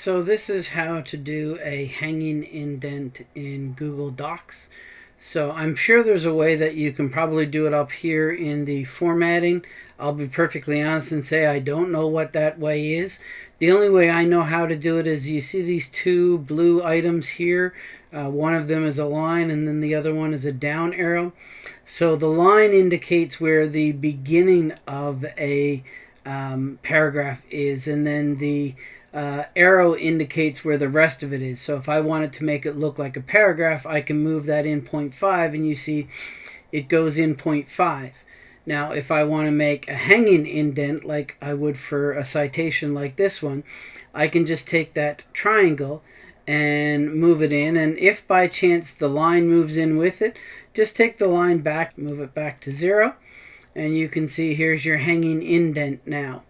So this is how to do a hanging indent in Google Docs. So I'm sure there's a way that you can probably do it up here in the formatting. I'll be perfectly honest and say I don't know what that way is. The only way I know how to do it is you see these two blue items here. Uh, one of them is a line and then the other one is a down arrow. So the line indicates where the beginning of a um, paragraph is and then the uh, arrow indicates where the rest of it is. So if I wanted to make it look like a paragraph, I can move that in 0.5 and you see it goes in 0.5. Now, if I want to make a hanging indent like I would for a citation like this one, I can just take that triangle and move it in. And if by chance the line moves in with it, just take the line back, move it back to zero. And you can see here's your hanging indent now.